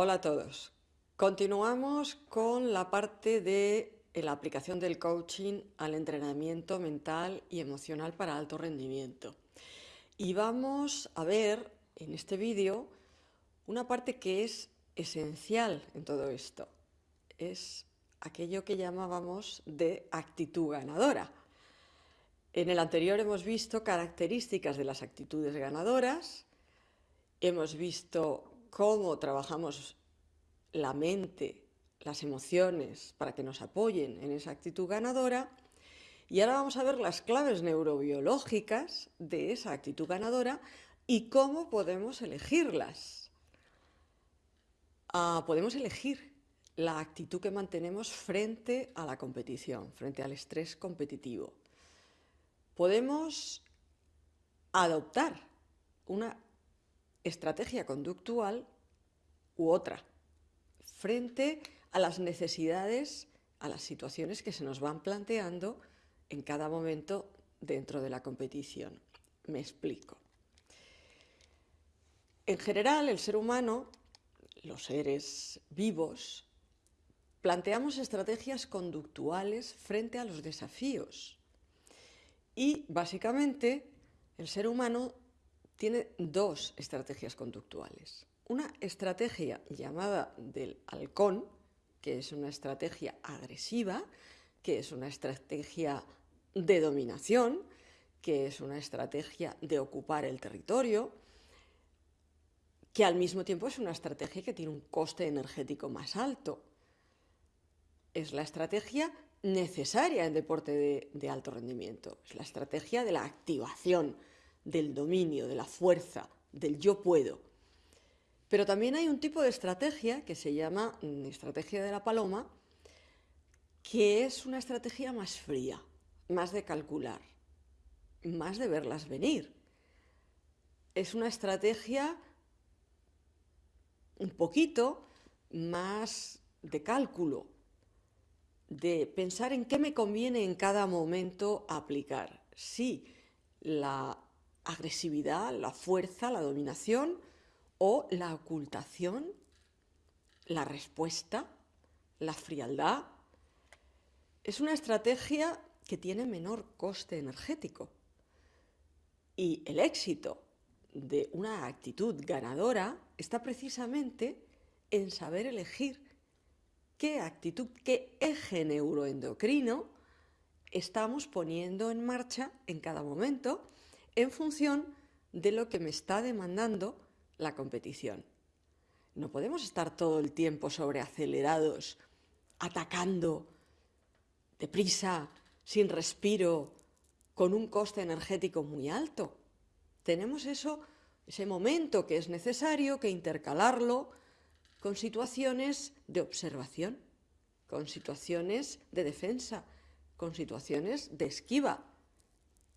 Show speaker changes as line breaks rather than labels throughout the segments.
Hola a todos. Continuamos con la parte de la aplicación del coaching al entrenamiento mental y emocional para alto rendimiento. Y vamos a ver en este vídeo una parte que es esencial en todo esto. Es aquello que llamábamos de actitud ganadora. En el anterior hemos visto características de las actitudes ganadoras, hemos visto cómo trabajamos la mente, las emociones, para que nos apoyen en esa actitud ganadora. Y ahora vamos a ver las claves neurobiológicas de esa actitud ganadora y cómo podemos elegirlas. Ah, podemos elegir la actitud que mantenemos frente a la competición, frente al estrés competitivo. Podemos adoptar una estrategia conductual u otra, frente a las necesidades, a las situaciones que se nos van planteando en cada momento dentro de la competición. Me explico. En general, el ser humano, los seres vivos, planteamos estrategias conductuales frente a los desafíos. Y básicamente el ser humano tiene dos estrategias conductuales. Una estrategia llamada del halcón, que es una estrategia agresiva, que es una estrategia de dominación, que es una estrategia de ocupar el territorio, que al mismo tiempo es una estrategia que tiene un coste energético más alto. Es la estrategia necesaria en deporte de, de alto rendimiento, es la estrategia de la activación, del dominio, de la fuerza, del yo puedo. Pero también hay un tipo de estrategia que se llama mm, estrategia de la paloma, que es una estrategia más fría, más de calcular, más de verlas venir. Es una estrategia un poquito más de cálculo, de pensar en qué me conviene en cada momento aplicar. La agresividad, la fuerza, la dominación o la ocultación, la respuesta, la frialdad. Es una estrategia que tiene menor coste energético. Y el éxito de una actitud ganadora está precisamente en saber elegir qué actitud, qué eje neuroendocrino estamos poniendo en marcha en cada momento en función de lo que me está demandando la competición. No podemos estar todo el tiempo sobreacelerados, atacando deprisa, sin respiro, con un coste energético muy alto. Tenemos eso, ese momento que es necesario que intercalarlo con situaciones de observación, con situaciones de defensa, con situaciones de esquiva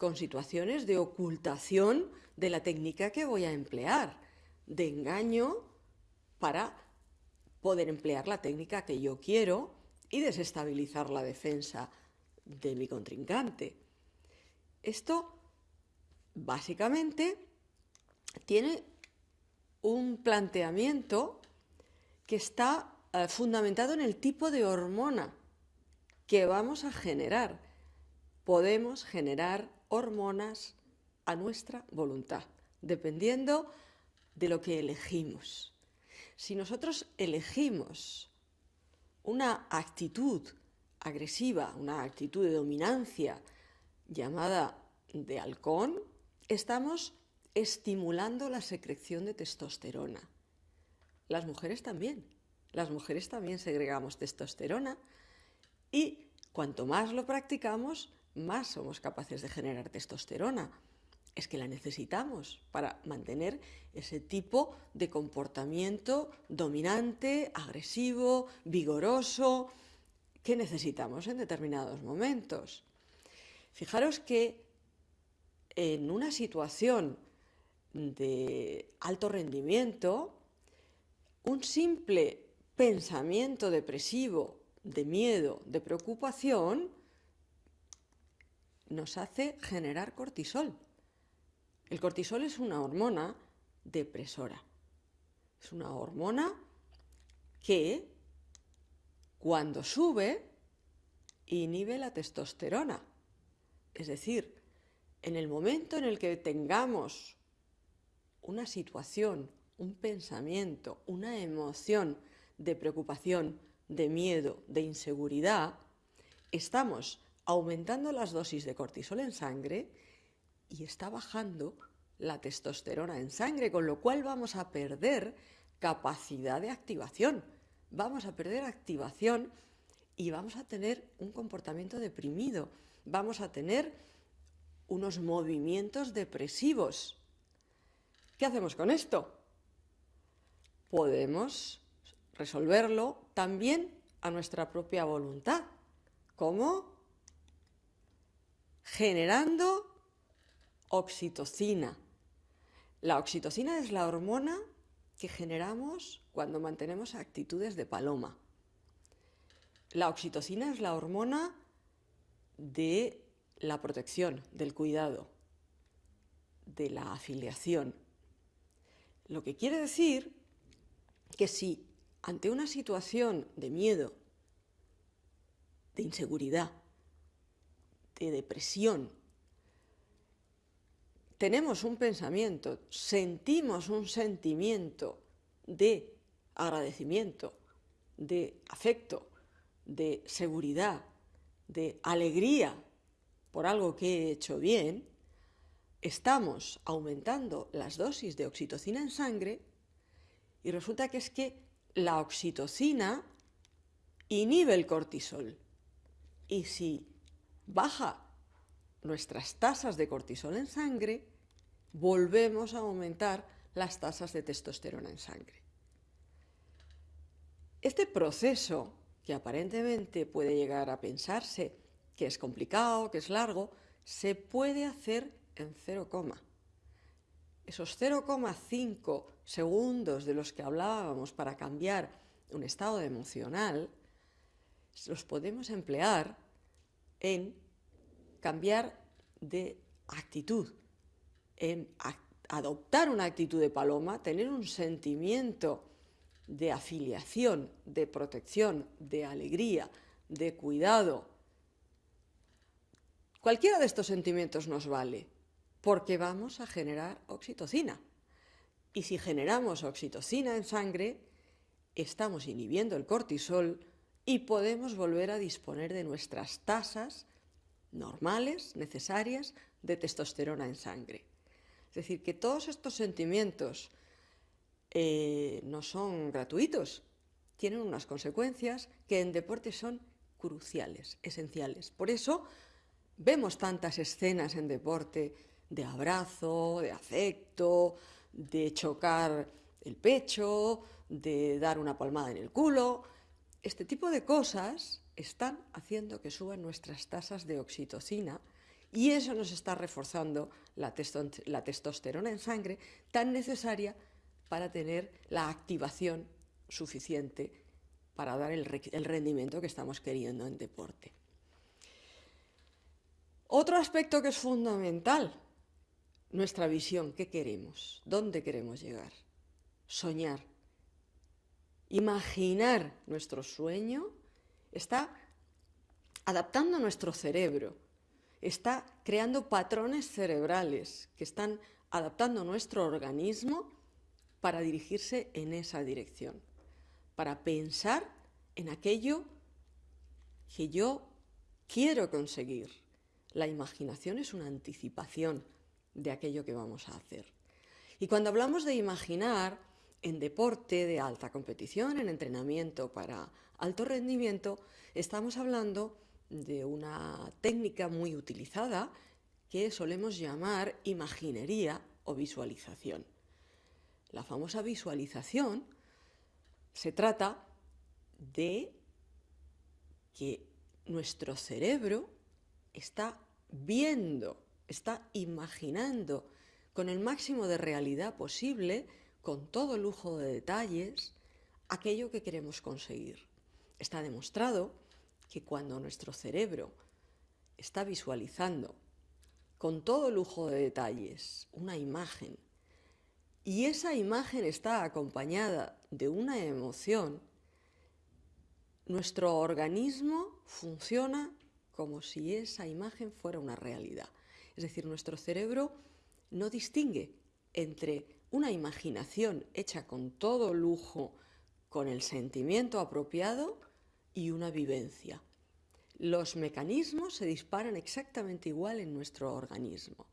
con situaciones de ocultación de la técnica que voy a emplear, de engaño para poder emplear la técnica que yo quiero y desestabilizar la defensa de mi contrincante. Esto básicamente tiene un planteamiento que está eh, fundamentado en el tipo de hormona que vamos a generar. Podemos generar hormonas a nuestra voluntad, dependiendo de lo que elegimos. Si nosotros elegimos una actitud agresiva, una actitud de dominancia llamada de halcón, estamos estimulando la secreción de testosterona. Las mujeres también. Las mujeres también segregamos testosterona y cuanto más lo practicamos, más somos capaces de generar testosterona. Es que la necesitamos para mantener ese tipo de comportamiento dominante, agresivo, vigoroso, que necesitamos en determinados momentos. Fijaros que en una situación de alto rendimiento, un simple pensamiento depresivo, de miedo, de preocupación, nos hace generar cortisol. El cortisol es una hormona depresora. Es una hormona que cuando sube inhibe la testosterona. Es decir, en el momento en el que tengamos una situación, un pensamiento, una emoción de preocupación, de miedo, de inseguridad, estamos aumentando las dosis de cortisol en sangre y está bajando la testosterona en sangre, con lo cual vamos a perder capacidad de activación. Vamos a perder activación y vamos a tener un comportamiento deprimido. Vamos a tener unos movimientos depresivos. ¿Qué hacemos con esto? Podemos resolverlo también a nuestra propia voluntad. ¿Cómo? Generando oxitocina. La oxitocina es la hormona que generamos cuando mantenemos actitudes de paloma. La oxitocina es la hormona de la protección, del cuidado, de la afiliación. Lo que quiere decir que si ante una situación de miedo, de inseguridad, de depresión, tenemos un pensamiento, sentimos un sentimiento de agradecimiento, de afecto, de seguridad, de alegría por algo que he hecho bien, estamos aumentando las dosis de oxitocina en sangre y resulta que es que la oxitocina inhibe el cortisol. Y si baja nuestras tasas de cortisol en sangre, volvemos a aumentar las tasas de testosterona en sangre. Este proceso, que aparentemente puede llegar a pensarse que es complicado, que es largo, se puede hacer en 0, esos 0,5 segundos de los que hablábamos para cambiar un estado emocional, los podemos emplear en cambiar de actitud, en adoptar una actitud de paloma, tener un sentimiento de afiliación, de protección, de alegría, de cuidado. Cualquiera de estos sentimientos nos vale, porque vamos a generar oxitocina. Y si generamos oxitocina en sangre, estamos inhibiendo el cortisol y podemos volver a disponer de nuestras tasas normales, necesarias, de testosterona en sangre. Es decir, que todos estos sentimientos eh, no son gratuitos, tienen unas consecuencias que en deporte son cruciales, esenciales. Por eso vemos tantas escenas en deporte de abrazo, de afecto, de chocar el pecho, de dar una palmada en el culo. Este tipo de cosas están haciendo que suban nuestras tasas de oxitocina y eso nos está reforzando la, testosterona en sangre tan necesaria para tener la activación suficiente para dar el, rendimiento que estamos queriendo en deporte. Otro aspecto que es fundamental, nuestra visión, ¿qué queremos? ¿Dónde queremos llegar? Soñar. Imaginar nuestro sueño está adaptando nuestro cerebro, está creando patrones cerebrales que están adaptando nuestro organismo para dirigirse en esa dirección, para pensar en aquello que yo quiero conseguir. La imaginación es una anticipación de aquello que vamos a hacer. Y cuando hablamos de imaginar en deporte de alta competición, en entrenamiento para alto rendimiento, estamos hablando de una técnica muy utilizada que solemos llamar imaginería o visualización. La famosa visualización se trata de que nuestro cerebro está viendo, está imaginando con el máximo de realidad posible, con todo lujo de detalles, aquello que queremos conseguir. Está demostrado que cuando nuestro cerebro está visualizando con todo lujo de detalles una imagen y esa imagen está acompañada de una emoción, nuestro organismo funciona como si esa imagen fuera una realidad. Es decir, nuestro cerebro no distingue entre una imaginación hecha con todo lujo, con el sentimiento apropiado y una vivencia. Los mecanismos se disparan exactamente igual en nuestro organismo.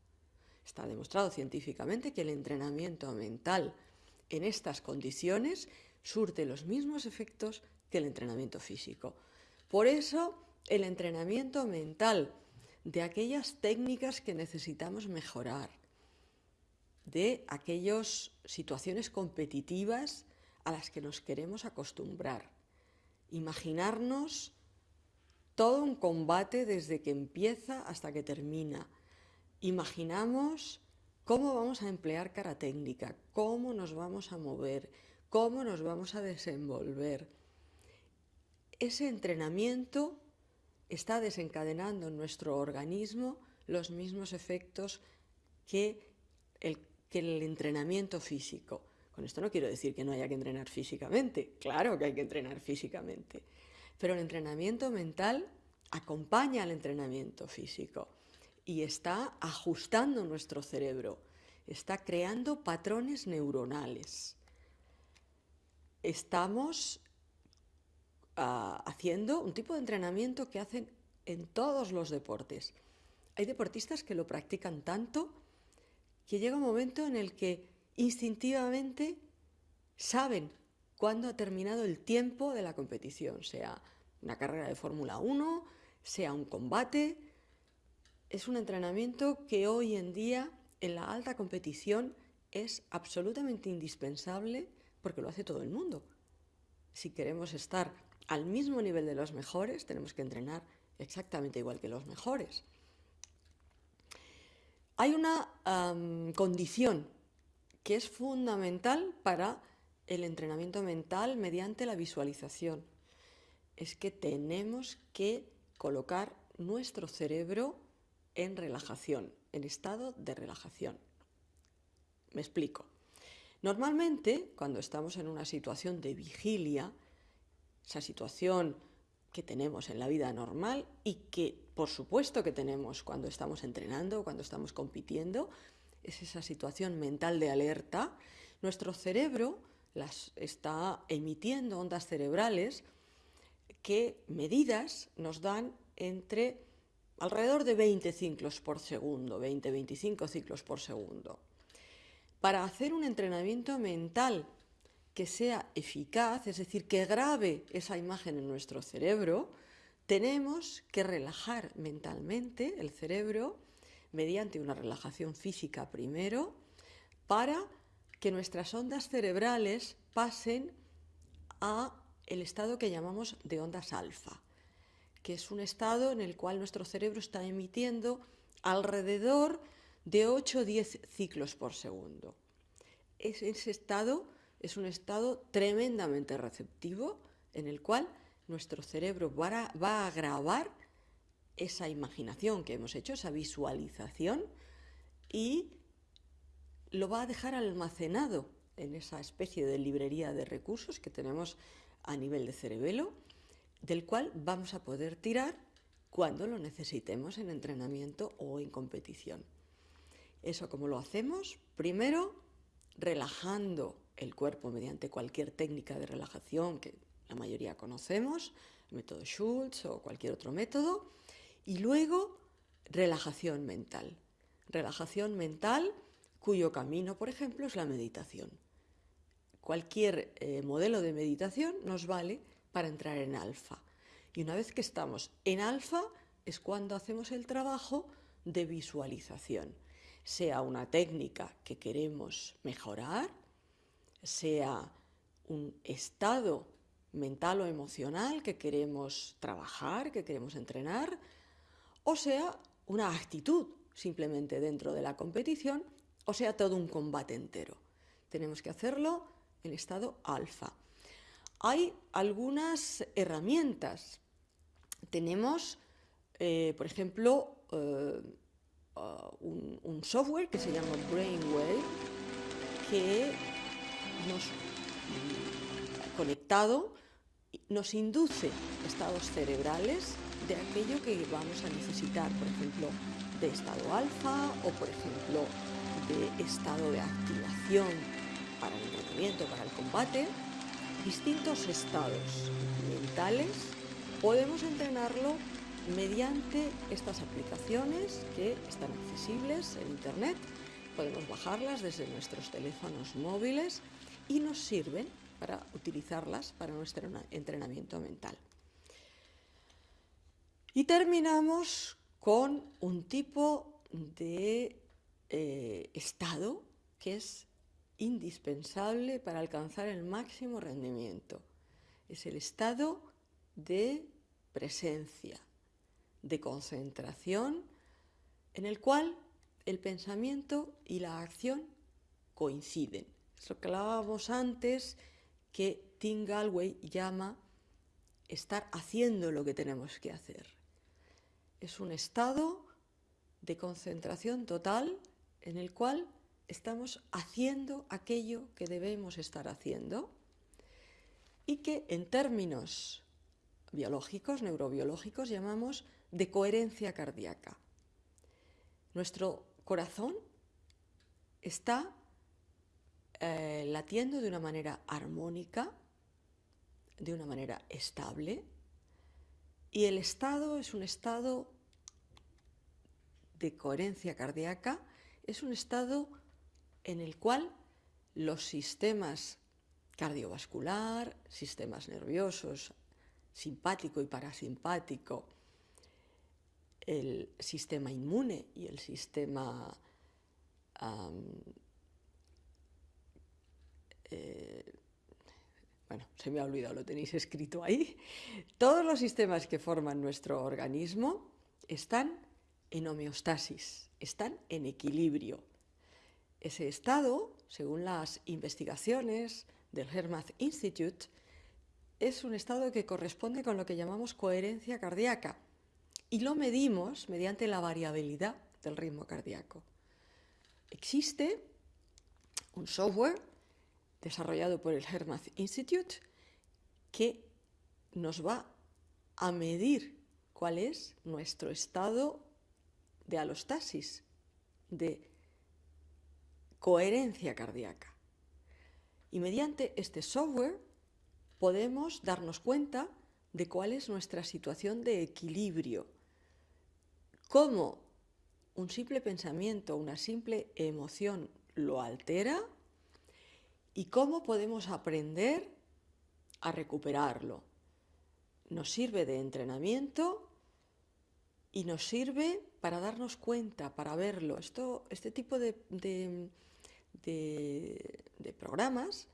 Está demostrado científicamente que el entrenamiento mental en estas condiciones surte los mismos efectos que el entrenamiento físico. Por eso, el entrenamiento mental de aquellas técnicas que necesitamos mejorar, de aquellas situaciones competitivas a las que nos queremos acostumbrar. Imaginarnos todo un combate desde que empieza hasta que termina. Imaginamos cómo vamos a emplear cara técnica, cómo nos vamos a mover, cómo nos vamos a desenvolver. Ese entrenamiento está desencadenando en nuestro organismo los mismos efectos que el, que el entrenamiento físico. Con esto no quiero decir que no haya que entrenar físicamente, claro que hay que entrenar físicamente, pero el entrenamiento mental acompaña al entrenamiento físico y está ajustando nuestro cerebro, está creando patrones neuronales. Estamos uh, haciendo un tipo de entrenamiento que hacen en todos los deportes. Hay deportistas que lo practican tanto que llega un momento en el que instintivamente saben cuándo ha terminado el tiempo de la competición, sea una carrera de Fórmula 1, sea un combate. Es un entrenamiento que hoy en día en la alta competición es absolutamente indispensable porque lo hace todo el mundo. Si queremos estar al mismo nivel de los mejores, tenemos que entrenar exactamente igual que los mejores. Hay una condición que es fundamental para el entrenamiento mental mediante la visualización. Es que tenemos que colocar nuestro cerebro en relajación, en estado de relajación. Me explico. Normalmente, cuando estamos en una situación de vigilia, esa situación que tenemos en la vida normal y que por supuesto que tenemos cuando estamos entrenando, cuando estamos compitiendo, es esa situación mental de alerta, nuestro cerebro las está emitiendo ondas cerebrales que medidas nos dan entre alrededor de 20 ciclos por segundo, 20-25 ciclos por segundo. Para hacer un entrenamiento mental que sea eficaz, es decir, que grabe esa imagen en nuestro cerebro, tenemos que relajar mentalmente el cerebro mediante una relajación física primero para que nuestras ondas cerebrales pasen a el estado que llamamos de ondas alfa, que es un estado en el cual nuestro cerebro está emitiendo alrededor de 8 o 10 ciclos por segundo. ese estado es un estado tremendamente receptivo en el cual nuestro cerebro va a, grabar esa imaginación que hemos hecho, esa visualización, y lo va a dejar almacenado en esa especie de librería de recursos que tenemos a nivel de cerebelo, del cual vamos a poder tirar cuando lo necesitemos en entrenamiento o en competición. Eso como lo hacemos, primero relajando el cuerpo mediante cualquier técnica de relajación que la mayoría conocemos, el método Schultz o cualquier otro método, y luego relajación mental. Relajación mental cuyo camino, por ejemplo, es la meditación. Cualquier eh, modelo de meditación nos vale para entrar en alfa. Y una vez que estamos en alfa es cuando hacemos el trabajo de visualización, sea una técnica que queremos mejorar, sea un estado mental o emocional que queremos trabajar, que queremos entrenar, o sea una actitud simplemente dentro de la competición, o sea todo un combate entero. Tenemos que hacerlo en estado alfa. Hay algunas herramientas. Tenemos, eh, por ejemplo, eh, un, un, software que se llama Brainwave, que nos conectado nos induce estados cerebrales de aquello que vamos a necesitar, por ejemplo, de estado alfa o, por ejemplo, de estado de activación para el entrenamiento, para el combate. Distintos estados mentales podemos entrenarlo mediante estas aplicaciones que están accesibles en Internet. Podemos bajarlas desde nuestros teléfonos móviles y nos sirven para utilizarlas para nuestro entrenamiento mental. Y terminamos con un tipo de eh, estado que es indispensable para alcanzar el máximo rendimiento. Es el estado de presencia, de concentración, en el cual el pensamiento y la acción coinciden. Es lo que hablábamos antes que Tim Galway llama estar haciendo lo que tenemos que hacer. Es un estado de concentración total en el cual estamos haciendo aquello que debemos estar haciendo y que en términos biológicos, neurobiológicos, llamamos de coherencia cardíaca. Nuestro corazón está eh, latiendo de una manera armónica, de una manera estable, y el estado es un estado de coherencia cardíaca, es un estado en el cual los sistemas cardiovascular, sistemas nerviosos, simpático y parasimpático, el sistema inmune y el sistema eh, bueno, se me ha olvidado, lo tenéis escrito ahí, todos los sistemas que forman nuestro organismo están en homeostasis, están en equilibrio. Ese estado, según las investigaciones del Hermath Institute, es un estado que corresponde con lo que llamamos coherencia cardíaca y lo medimos mediante la variabilidad del ritmo cardíaco. Existe un software desarrollado por el Hermath Institute que nos va a medir cuál es nuestro estado de alostasis, de coherencia cardíaca. Y mediante este software podemos darnos cuenta de cuál es nuestra situación de equilibrio, cómo un simple pensamiento, una simple emoción lo altera y cómo podemos aprender a recuperarlo. Nos sirve de entrenamiento y nos sirve para darnos cuenta, para verlo. Esto, este tipo de, programas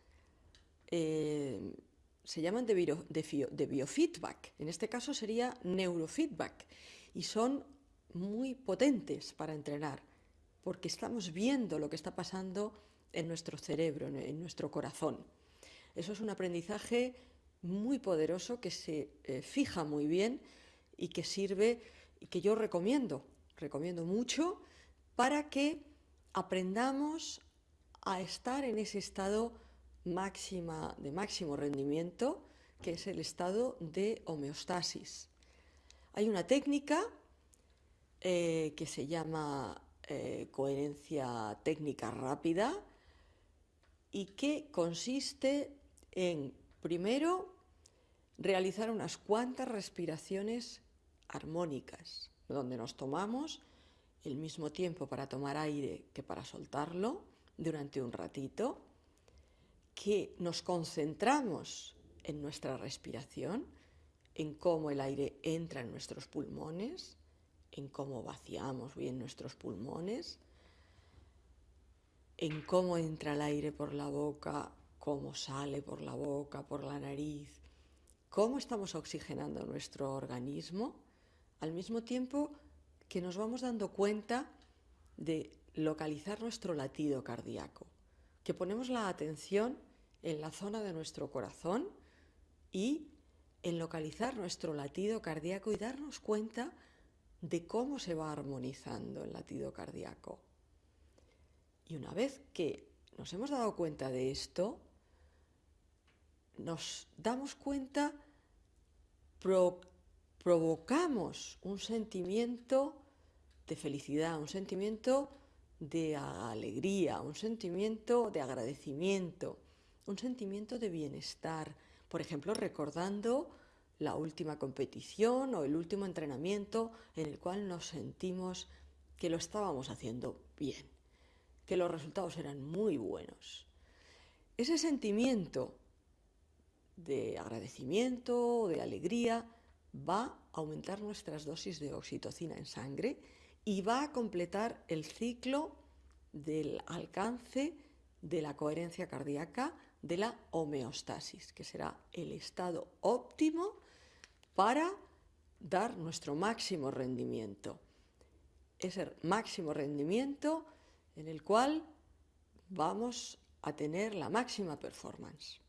eh, se llaman de, de biofeedback. En este caso sería neurofeedback y son muy potentes para entrenar porque estamos viendo lo que está pasando en nuestro cerebro, en nuestro corazón. Eso es un aprendizaje muy poderoso que se eh, fija muy bien y que sirve y que yo recomiendo, recomiendo mucho para que aprendamos a estar en ese estado de máximo rendimiento, que es el estado de homeostasis. Hay una técnica eh, que se llama eh, coherencia técnica rápida, y que consiste en, primero, realizar unas cuantas respiraciones armónicas, donde nos tomamos el mismo tiempo para tomar aire que para soltarlo durante un ratito, que nos concentramos en nuestra respiración, en cómo el aire entra en nuestros pulmones, en cómo vaciamos bien nuestros pulmones, en cómo entra el aire por la boca, cómo sale por la boca, por la nariz, cómo estamos oxigenando nuestro organismo, al mismo tiempo que nos vamos dando cuenta de localizar nuestro latido cardíaco, que ponemos la atención en la zona de nuestro corazón y en localizar nuestro latido cardíaco y darnos cuenta de cómo se va armonizando el latido cardíaco. Y una vez que nos hemos dado cuenta de esto, nos damos cuenta provocamos un sentimiento de felicidad, un sentimiento de alegría, un sentimiento de agradecimiento, un sentimiento de bienestar. Por ejemplo, recordando la última competición o el último entrenamiento en el cual nos sentimos que lo estábamos haciendo bien, que los resultados eran muy buenos. Ese sentimiento de agradecimiento de alegría va a aumentar nuestras dosis de oxitocina en sangre y va a completar el ciclo del alcance de la coherencia cardíaca de la homeostasis, que será el estado óptimo para dar nuestro máximo rendimiento. Ese máximo rendimiento en el cual vamos a tener la máxima performance.